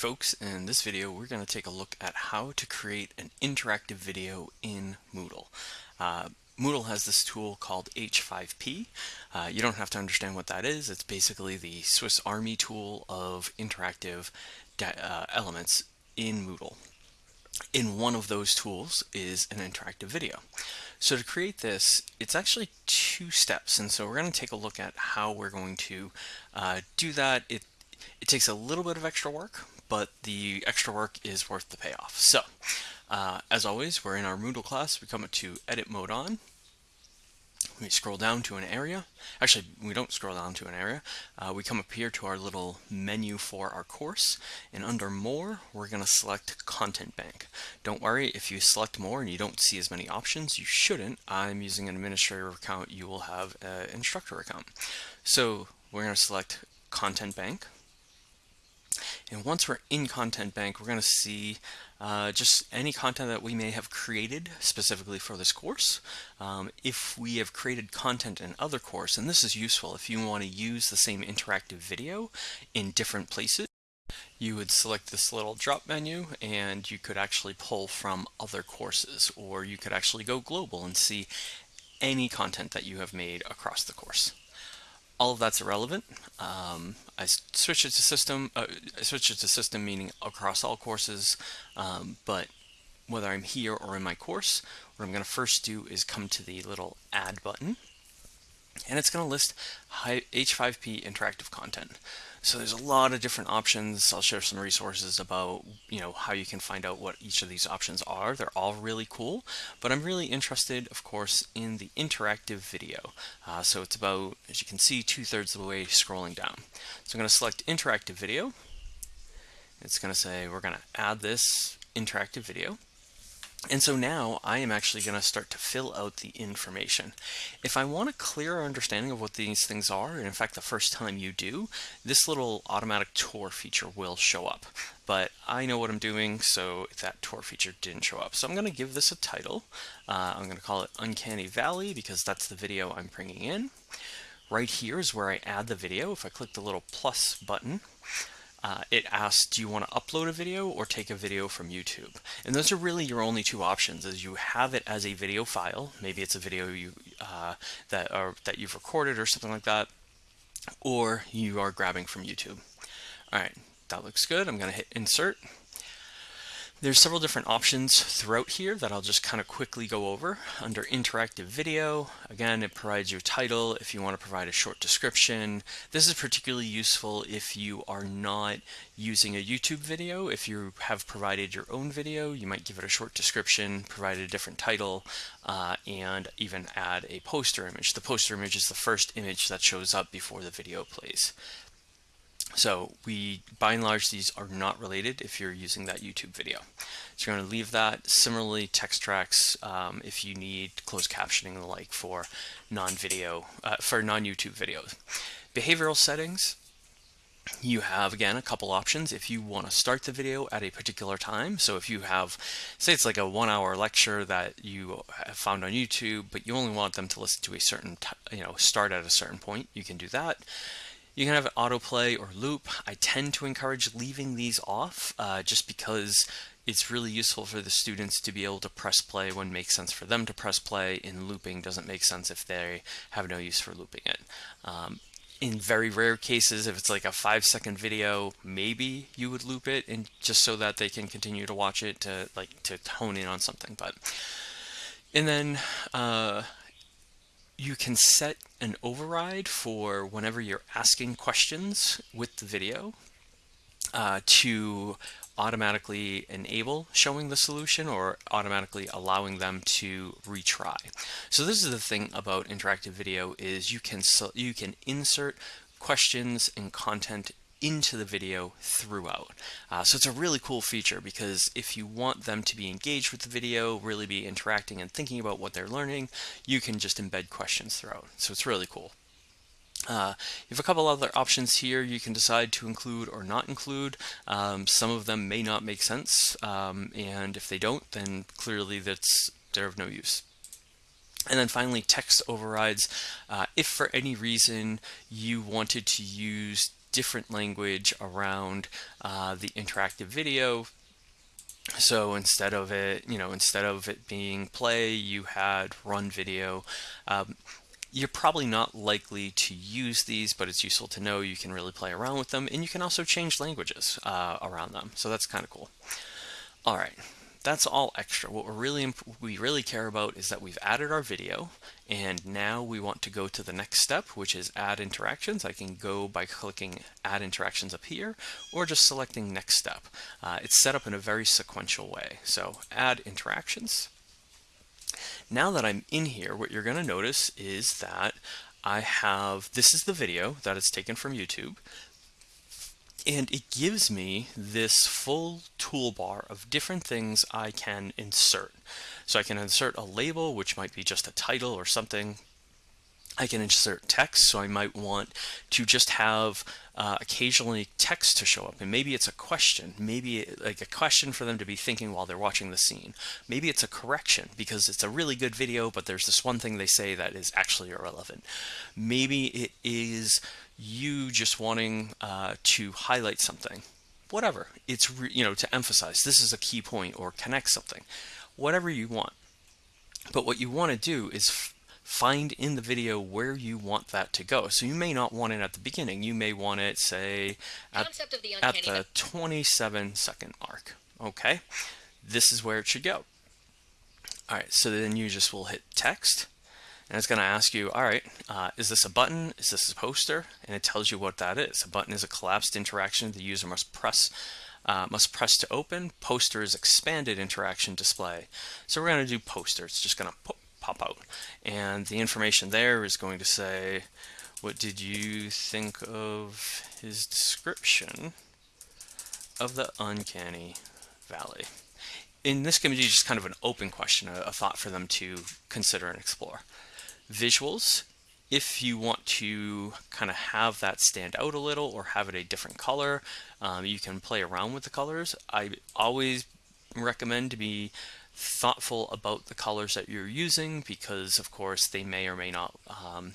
folks, in this video we're going to take a look at how to create an interactive video in Moodle. Uh, Moodle has this tool called H5P. Uh, you don't have to understand what that is. It's basically the Swiss Army tool of interactive uh, elements in Moodle. In one of those tools is an interactive video. So to create this, it's actually two steps. And so we're going to take a look at how we're going to uh, do that. It, it takes a little bit of extra work, but the extra work is worth the payoff. So, uh, as always, we're in our Moodle class. We come to Edit Mode On. We scroll down to an area. Actually, we don't scroll down to an area. Uh, we come up here to our little menu for our course. And under More, we're going to select Content Bank. Don't worry, if you select More and you don't see as many options, you shouldn't. I'm using an administrator account. You will have an instructor account. So we're going to select Content Bank. And once we're in Content Bank, we're going to see uh, just any content that we may have created specifically for this course. Um, if we have created content in other course, and this is useful if you want to use the same interactive video in different places, you would select this little drop menu and you could actually pull from other courses or you could actually go global and see any content that you have made across the course all of that's irrelevant. Um, I switch it to system, uh, I switch it to system meaning across all courses, um, but whether I'm here or in my course, what I'm going to first do is come to the little add button and it's going to list H5P interactive content. So there's a lot of different options. I'll share some resources about, you know, how you can find out what each of these options are. They're all really cool, but I'm really interested, of course, in the interactive video. Uh, so it's about, as you can see, two thirds of the way scrolling down. So I'm going to select interactive video. It's going to say we're going to add this interactive video. And so now I am actually going to start to fill out the information. If I want a clearer understanding of what these things are, and in fact the first time you do, this little automatic tour feature will show up. But I know what I'm doing, so that tour feature didn't show up. So I'm going to give this a title. Uh, I'm going to call it Uncanny Valley because that's the video I'm bringing in. Right here is where I add the video. If I click the little plus button, uh, it asks, do you want to upload a video or take a video from YouTube? And those are really your only two options is you have it as a video file. Maybe it's a video you uh, that, are, that you've recorded or something like that, or you are grabbing from YouTube. All right, that looks good. I'm going to hit insert. There's several different options throughout here that I'll just kind of quickly go over. Under interactive video, again, it provides your title if you want to provide a short description. This is particularly useful if you are not using a YouTube video. If you have provided your own video, you might give it a short description, provide a different title, uh, and even add a poster image. The poster image is the first image that shows up before the video plays. So we, by and large, these are not related if you're using that YouTube video. So you're going to leave that. Similarly, text tracks, um, if you need closed captioning and the like for non-video, uh, for non-YouTube videos. Behavioral settings, you have again a couple options if you want to start the video at a particular time so if you have say it's like a one hour lecture that you found on YouTube but you only want them to listen to a certain you know start at a certain point you can do that you can have an autoplay or loop. I tend to encourage leaving these off uh, just because it's really useful for the students to be able to press play when it makes sense for them to press play. In looping doesn't make sense if they have no use for looping it. Um, in very rare cases, if it's like a five second video, maybe you would loop it and just so that they can continue to watch it to like to hone in on something. But and then uh, you can set an override for whenever you're asking questions with the video uh, to automatically enable showing the solution or automatically allowing them to retry. So this is the thing about interactive video is you can you can insert questions and content into the video throughout. Uh, so it's a really cool feature because if you want them to be engaged with the video, really be interacting and thinking about what they're learning, you can just embed questions throughout. So it's really cool. Uh, you have a couple other options here you can decide to include or not include. Um, some of them may not make sense, um, and if they don't, then clearly that's they're of no use. And then finally, text overrides. Uh, if for any reason you wanted to use different language around uh, the interactive video. So instead of it, you know, instead of it being play, you had run video. Um, you're probably not likely to use these, but it's useful to know you can really play around with them, and you can also change languages uh, around them. So that's kind of cool. All right, that's all extra. What we're really we really care about is that we've added our video and now we want to go to the next step which is add interactions. I can go by clicking add interactions up here or just selecting next step. Uh, it's set up in a very sequential way. So add interactions. Now that I'm in here what you're going to notice is that I have this is the video that is taken from YouTube and it gives me this full toolbar of different things I can insert. So I can insert a label, which might be just a title or something. I can insert text, so I might want to just have uh, occasionally text to show up. And maybe it's a question, maybe like a question for them to be thinking while they're watching the scene. Maybe it's a correction because it's a really good video, but there's this one thing they say that is actually irrelevant. Maybe it is you just wanting uh, to highlight something, whatever. It's, you know, to emphasize this is a key point or connect something, whatever you want. But what you want to do is find in the video where you want that to go. So you may not want it at the beginning. You may want it, say, at, the, at the 27 second mark. Okay, this is where it should go. All right, so then you just will hit text and it's going to ask you, all right, uh, is this a button? Is this a poster? And it tells you what that is. A button is a collapsed interaction the user must press uh, must press to open. Poster is expanded interaction display. So we're going to do poster. It's just going to pop out. And the information there is going to say, what did you think of his description of the uncanny valley? And this can be just kind of an open question, a, a thought for them to consider and explore visuals if you want to kind of have that stand out a little or have it a different color um, you can play around with the colors. I always recommend to be thoughtful about the colors that you're using because of course they may or may not um,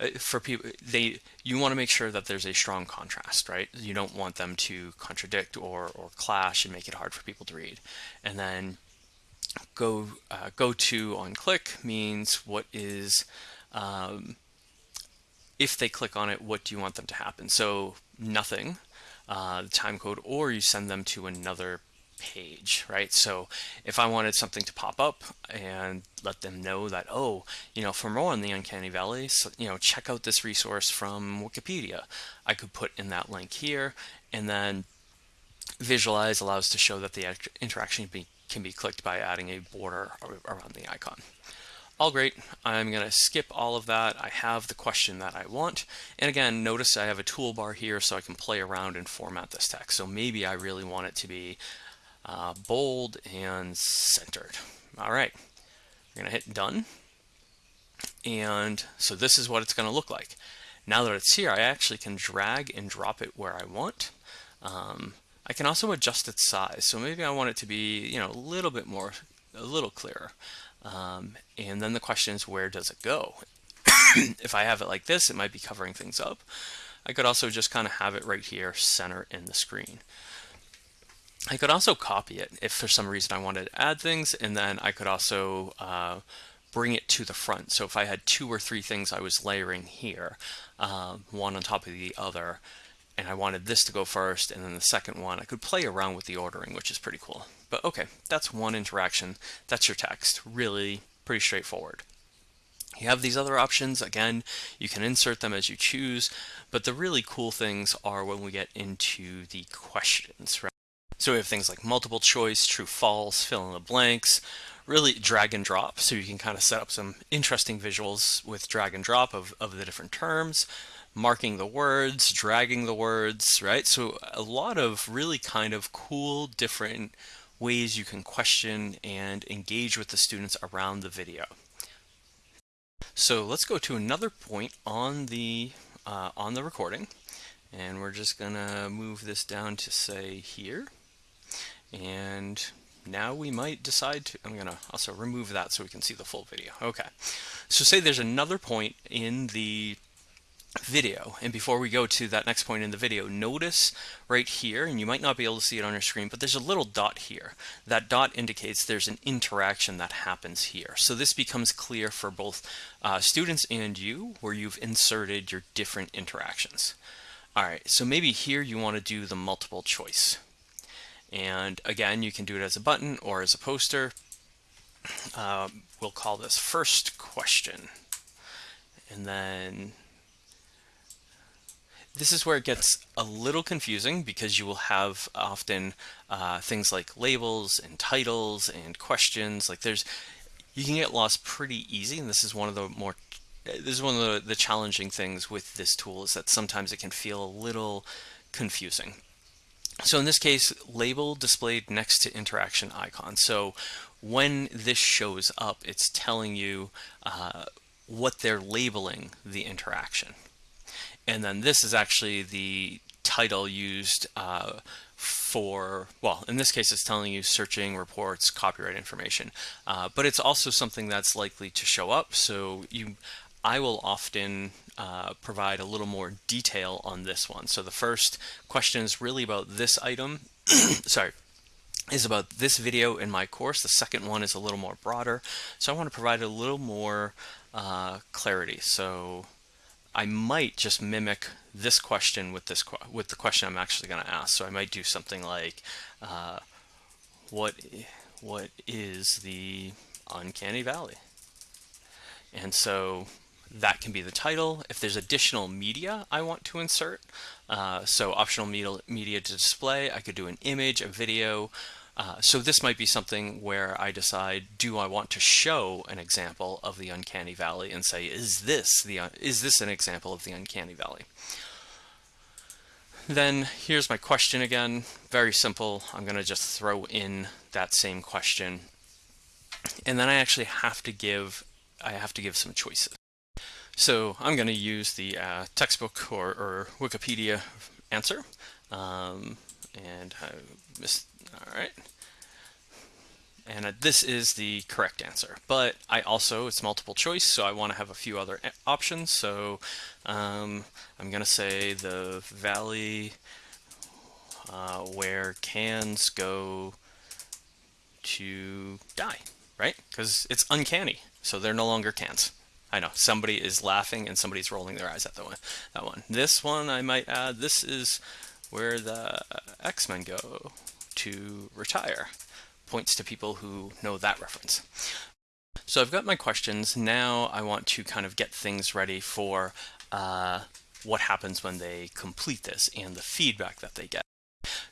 uh, for people they you want to make sure that there's a strong contrast right? You don't want them to contradict or or clash and make it hard for people to read. And then go uh, go to on click means what is um, if they click on it what do you want them to happen? So nothing uh, the time code or you send them to another page right? So if I wanted something to pop up and let them know that oh you know for more on the uncanny valley so, you know check out this resource from Wikipedia. I could put in that link here and then visualize allows to show that the interaction be can be clicked by adding a border around the icon. All great. I'm going to skip all of that. I have the question that I want. And again, notice I have a toolbar here so I can play around and format this text. So maybe I really want it to be uh, bold and centered. All right. We're going to hit done. And so this is what it's going to look like. Now that it's here, I actually can drag and drop it where I want. Um, I can also adjust its size. So maybe I want it to be, you know, a little bit more, a little clearer. Um, and then the question is, where does it go? if I have it like this, it might be covering things up. I could also just kind of have it right here, center in the screen. I could also copy it if for some reason I wanted to add things, and then I could also uh, bring it to the front. So if I had two or three things I was layering here, uh, one on top of the other, and I wanted this to go first and then the second one, I could play around with the ordering, which is pretty cool. But okay, that's one interaction. That's your text. Really pretty straightforward. You have these other options. Again, you can insert them as you choose, but the really cool things are when we get into the questions, right? So we have things like multiple choice, true, false, fill in the blanks, really drag and drop. So you can kind of set up some interesting visuals with drag and drop of, of the different terms marking the words, dragging the words, right? So a lot of really kind of cool different ways you can question and engage with the students around the video. So let's go to another point on the uh, on the recording and we're just gonna move this down to say here and now we might decide to, I'm gonna also remove that so we can see the full video. Okay, so say there's another point in the video. And before we go to that next point in the video, notice right here, and you might not be able to see it on your screen, but there's a little dot here. That dot indicates there's an interaction that happens here. So this becomes clear for both uh, students and you, where you've inserted your different interactions. All right, so maybe here you want to do the multiple choice. And again, you can do it as a button or as a poster. Uh, we'll call this first question. And then this is where it gets a little confusing because you will have often uh, things like labels and titles and questions. Like there's, you can get lost pretty easy, and this is one of the more, this is one of the, the challenging things with this tool is that sometimes it can feel a little confusing. So in this case, label displayed next to interaction icon. So when this shows up, it's telling you uh, what they're labeling the interaction. And then this is actually the title used uh, for, well, in this case, it's telling you searching reports, copyright information, uh, but it's also something that's likely to show up. So you, I will often uh, provide a little more detail on this one. So the first question is really about this item. Sorry is about this video in my course. The second one is a little more broader. So I want to provide a little more uh, clarity. So I might just mimic this question with this with the question I'm actually going to ask. So I might do something like, uh, "What what is the uncanny valley?" And so that can be the title. If there's additional media I want to insert, uh, so optional media, media to display, I could do an image, a video, uh, so this might be something where I decide, do I want to show an example of the uncanny valley and say, is this the is this an example of the uncanny valley? Then here's my question again, very simple. I'm going to just throw in that same question. And then I actually have to give I have to give some choices. So I'm going to use the uh, textbook or, or, Wikipedia answer. Um, and I missed all right. And uh, this is the correct answer. But I also, it's multiple choice, so I want to have a few other options. So um, I'm going to say the valley uh, where cans go to die, right? Because it's uncanny, so they're no longer cans. I know somebody is laughing and somebody's rolling their eyes at the one, that one. This one I might add, this is where the X-Men go to retire. Points to people who know that reference. So I've got my questions. Now I want to kind of get things ready for uh, what happens when they complete this and the feedback that they get.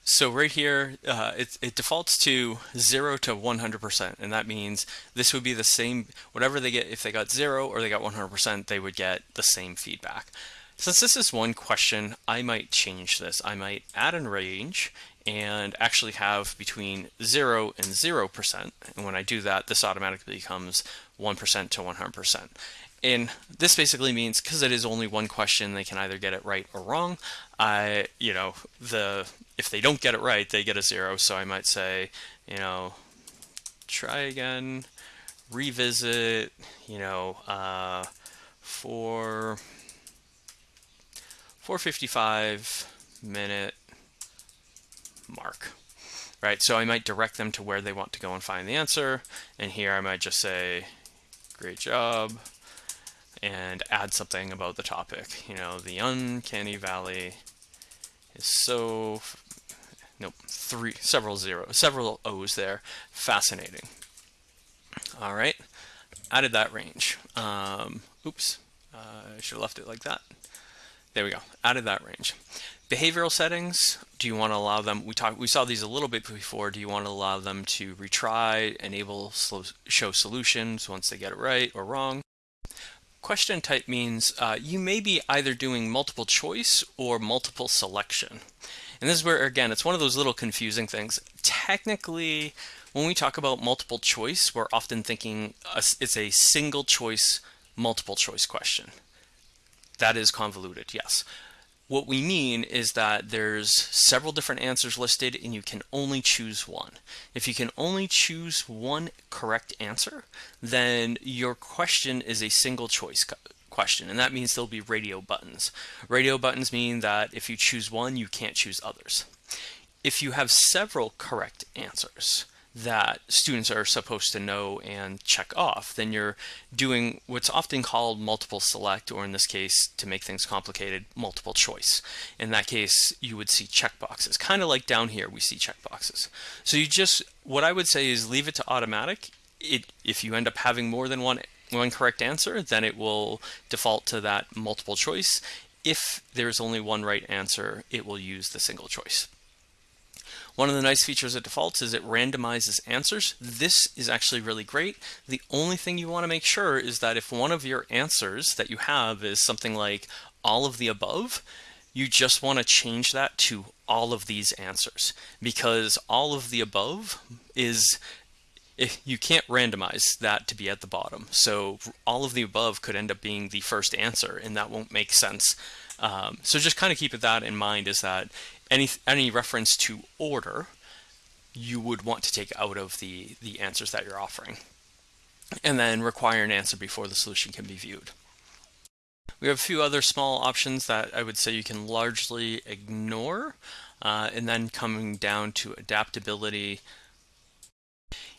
So right here, uh, it, it, defaults to 0 to 100%, and that means this would be the same, whatever they get, if they got 0 or they got 100%, they would get the same feedback. Since this is one question, I might change this. I might add a range and actually have between 0 and 0%. And when I do that, this automatically becomes 1% to 100%. And this basically means because it is only one question, they can either get it right or wrong. I, you know, the if they don't get it right, they get a zero. So I might say, you know, try again, revisit, you know, uh, for 455 minute mark, right? So I might direct them to where they want to go and find the answer. And here I might just say, great job, and add something about the topic. You know, the uncanny valley is so, nope, three, several zeros, several O's there. Fascinating. All right, added that range. Um, oops, uh, I should have left it like that. There we go, out of that range. Behavioral settings, do you want to allow them, we talked, we saw these a little bit before, do you want to allow them to retry, enable show solutions once they get it right or wrong? Question type means uh, you may be either doing multiple choice or multiple selection. And this is where, again, it's one of those little confusing things. Technically, when we talk about multiple choice, we're often thinking it's a single choice, multiple choice question. That is convoluted, yes. What we mean is that there's several different answers listed and you can only choose one. If you can only choose one correct answer, then your question is a single choice question, and that means there'll be radio buttons. Radio buttons mean that if you choose one, you can't choose others. If you have several correct answers, that students are supposed to know and check off, then you're doing what's often called multiple select, or in this case, to make things complicated, multiple choice. In that case, you would see checkboxes, kind of like down here we see checkboxes. So you just, what I would say is leave it to automatic. It, if you end up having more than one, one correct answer, then it will default to that multiple choice. If there's only one right answer, it will use the single choice. One of the nice features of defaults is it randomizes answers. This is actually really great. The only thing you want to make sure is that if one of your answers that you have is something like all of the above, you just want to change that to all of these answers because all of the above is if you can't randomize that to be at the bottom. So all of the above could end up being the first answer and that won't make sense. Um, so just kind of keep that in mind is that any any reference to order you would want to take out of the the answers that you're offering and then require an answer before the solution can be viewed. We have a few other small options that I would say you can largely ignore uh, and then coming down to adaptability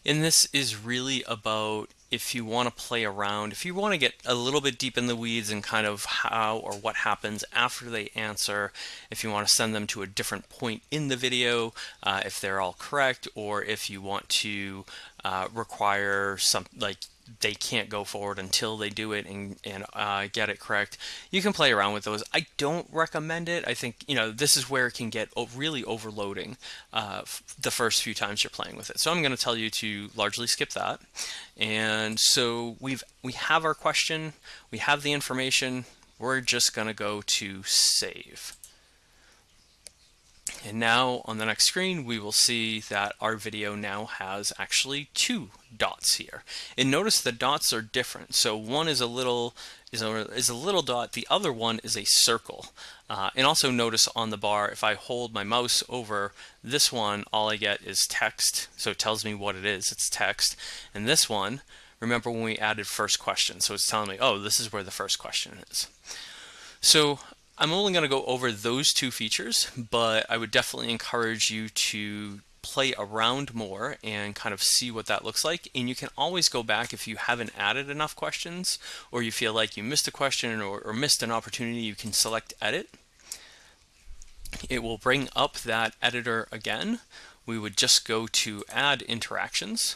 and this is really about if you want to play around, if you want to get a little bit deep in the weeds and kind of how or what happens after they answer, if you want to send them to a different point in the video, uh, if they're all correct, or if you want to uh, require some like they can't go forward until they do it and, and uh, get it correct. You can play around with those. I don't recommend it. I think, you know, this is where it can get really overloading uh, the first few times you're playing with it. So I'm going to tell you to largely skip that. And so we've, we have our question, we have the information, we're just going to go to save. And now on the next screen, we will see that our video now has actually two dots here. And notice the dots are different. So one is a little is a, is a little dot, the other one is a circle. Uh, and also notice on the bar, if I hold my mouse over this one, all I get is text. So it tells me what it is, it's text. And this one, remember when we added first question. So it's telling me, oh, this is where the first question is. So I'm only going to go over those two features, but I would definitely encourage you to play around more and kind of see what that looks like. And you can always go back if you haven't added enough questions or you feel like you missed a question or, or missed an opportunity, you can select edit. It will bring up that editor again. We would just go to add interactions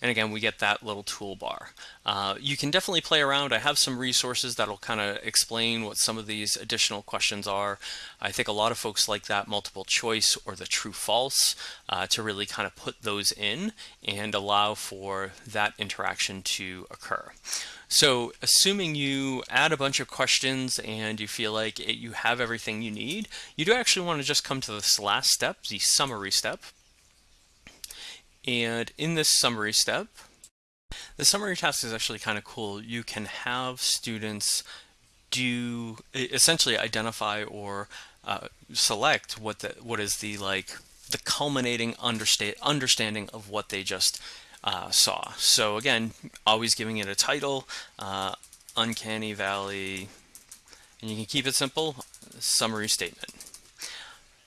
and again, we get that little toolbar. Uh, you can definitely play around. I have some resources that'll kind of explain what some of these additional questions are. I think a lot of folks like that multiple choice or the true false uh, to really kind of put those in and allow for that interaction to occur. So assuming you add a bunch of questions and you feel like it, you have everything you need, you do actually want to just come to this last step, the summary step. And in this summary step, the summary task is actually kind of cool. You can have students do essentially identify or uh, select what the what is the like the culminating understa understanding of what they just uh, saw. So again, always giving it a title, uh, Uncanny Valley, and you can keep it simple, summary statement.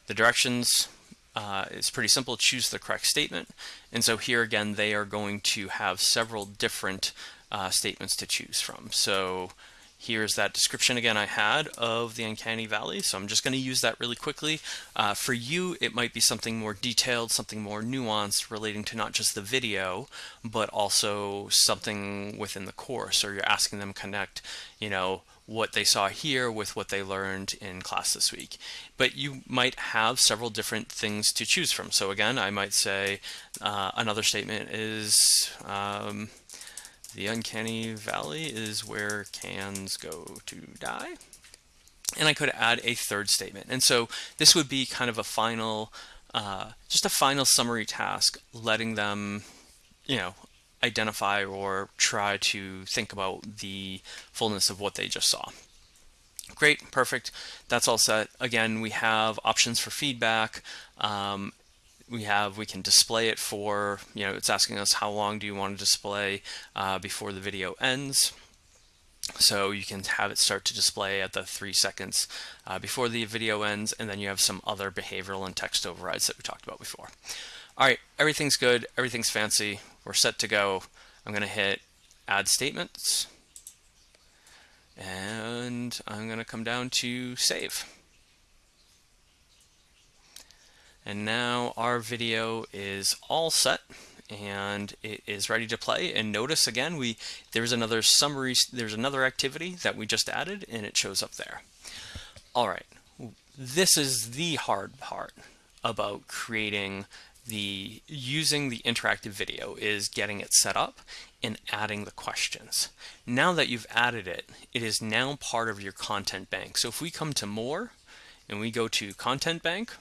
The directions uh, is pretty simple, choose the correct statement. And so here again, they are going to have several different uh, statements to choose from. So here's that description again I had of the Uncanny Valley. So I'm just going to use that really quickly. Uh, for you, it might be something more detailed, something more nuanced relating to not just the video, but also something within the course, or you're asking them connect, you know, what they saw here with what they learned in class this week. But you might have several different things to choose from. So again, I might say uh, another statement is um, the uncanny valley is where cans go to die. And I could add a third statement. And so this would be kind of a final, uh, just a final summary task, letting them, you know, identify or try to think about the fullness of what they just saw. Great, perfect. That's all set. Again, we have options for feedback. Um, we have, we can display it for, you know, it's asking us how long do you want to display uh, before the video ends. So you can have it start to display at the three seconds uh, before the video ends, and then you have some other behavioral and text overrides that we talked about before. All right, everything's good, everything's fancy, we're set to go. I'm gonna hit add statements, and I'm gonna come down to save. And now our video is all set and it is ready to play. And notice again, we there's another summary, there's another activity that we just added and it shows up there. All right, this is the hard part about creating the using the interactive video is getting it set up and adding the questions. Now that you've added it, it is now part of your content bank. So if we come to more and we go to content bank,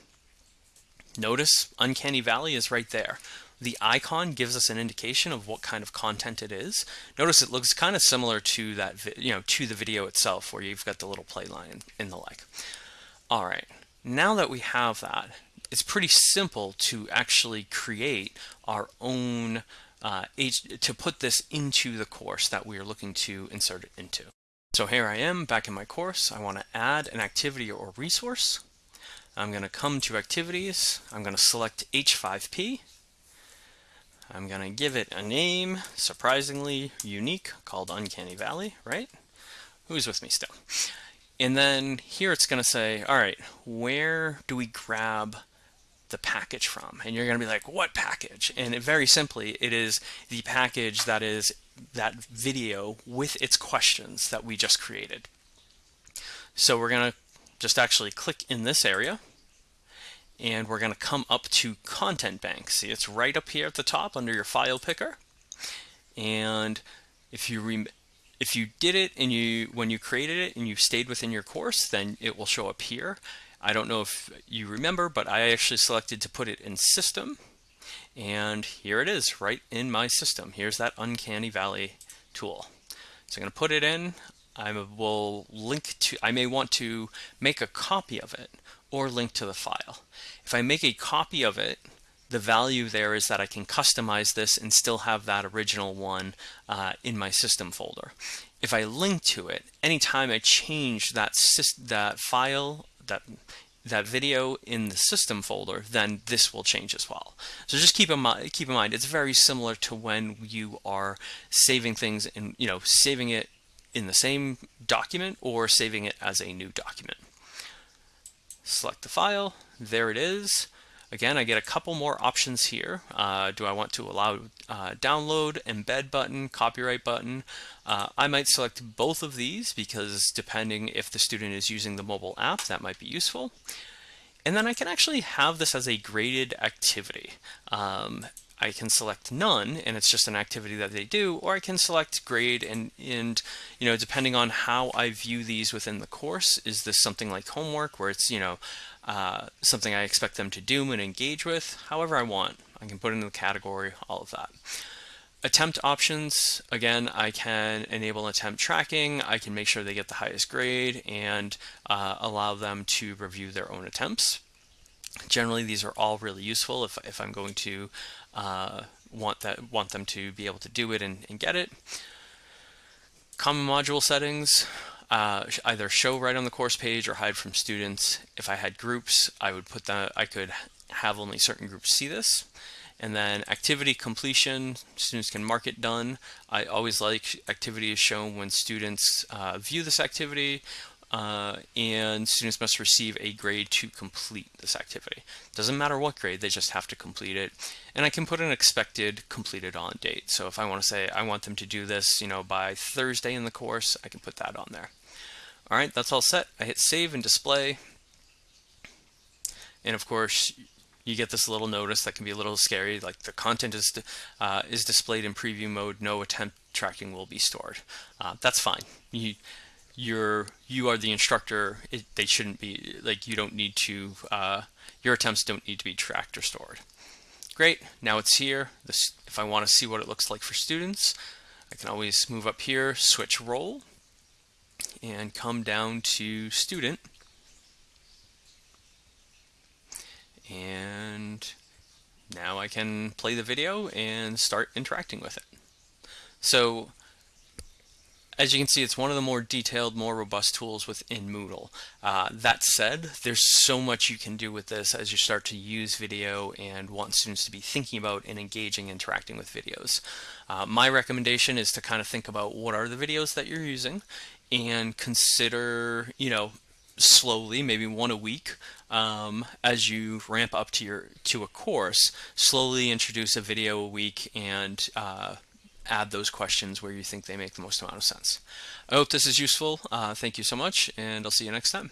notice Uncanny Valley is right there. The icon gives us an indication of what kind of content it is. Notice it looks kind of similar to that, you know, to the video itself where you've got the little play line and the like. All right, now that we have that, it's pretty simple to actually create our own uh, to put this into the course that we are looking to insert it into. So here I am back in my course. I want to add an activity or resource. I'm going to come to activities. I'm going to select H5P. I'm going to give it a name, surprisingly unique, called Uncanny Valley, right? Who's with me still? And then here it's going to say, all right, where do we grab the package from? And you're going to be like, what package? And it, very simply, it is the package that is that video with its questions that we just created. So we're going to just actually click in this area and we're going to come up to content bank. See, it's right up here at the top under your file picker. And if you if you did it and you when you created it and you stayed within your course, then it will show up here. I don't know if you remember, but I actually selected to put it in system. And here it is right in my system. Here's that Uncanny Valley tool. So I'm going to put it in. I will link to, I may want to make a copy of it or link to the file. If I make a copy of it, the value there is that I can customize this and still have that original one uh, in my system folder. If I link to it, anytime I change that, that file that that video in the system folder, then this will change as well. So just keep in mind, keep in mind, it's very similar to when you are saving things and you know saving it in the same document or saving it as a new document. Select the file, there it is. Again, I get a couple more options here. Uh, do I want to allow uh, download, embed button, copyright button? Uh, I might select both of these because depending if the student is using the mobile app, that might be useful. And then I can actually have this as a graded activity. Um, I can select none and it's just an activity that they do, or I can select grade and, and, you know, depending on how I view these within the course, is this something like homework where it's, you know, uh, something I expect them to do and engage with, however I want. I can put in the category, all of that. Attempt options, again, I can enable attempt tracking. I can make sure they get the highest grade and uh, allow them to review their own attempts. Generally, these are all really useful if, if I'm going to uh, want that want them to be able to do it and, and get it. Common module settings, uh, either show right on the course page or hide from students. If I had groups, I would put that, I could have only certain groups see this. And then activity completion, students can mark it done. I always like activity is shown when students uh, view this activity uh, and students must receive a grade to complete this activity. Doesn't matter what grade, they just have to complete it. And I can put an expected completed on date. So if I want to say I want them to do this, you know, by Thursday in the course, I can put that on there. All right, that's all set. I hit save and display. And of course, you get this little notice that can be a little scary, like the content is uh, is displayed in preview mode. No attempt tracking will be stored. Uh, that's fine. You you're you are the instructor it, they shouldn't be like you don't need to uh, your attempts don't need to be tracked or stored great now it's here this if I want to see what it looks like for students I can always move up here switch role and come down to student and now I can play the video and start interacting with it so as you can see, it's one of the more detailed, more robust tools within Moodle. Uh, that said, there's so much you can do with this as you start to use video and want students to be thinking about and engaging, interacting with videos. Uh, my recommendation is to kind of think about what are the videos that you're using and consider, you know, slowly, maybe one a week, um, as you ramp up to your to a course, slowly introduce a video a week and uh, add those questions where you think they make the most amount of sense. I hope this is useful. Uh, thank you so much, and I'll see you next time.